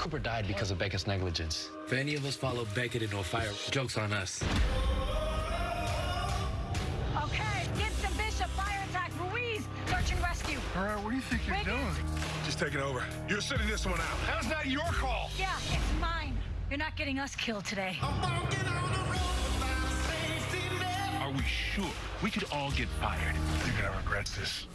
Cooper died because of Beckett's negligence. If any of us follow Beckett into a fire, joke's on us. Okay, get Gibson, Bishop, fire attack, Ruiz, search and rescue. All right, what do you think you're Wiggins. doing? Just taking over. You're sitting this one out. How's that your call. Yeah, it's mine. You're not getting us killed today. Are we sure? We could all get fired. You're gonna regret this.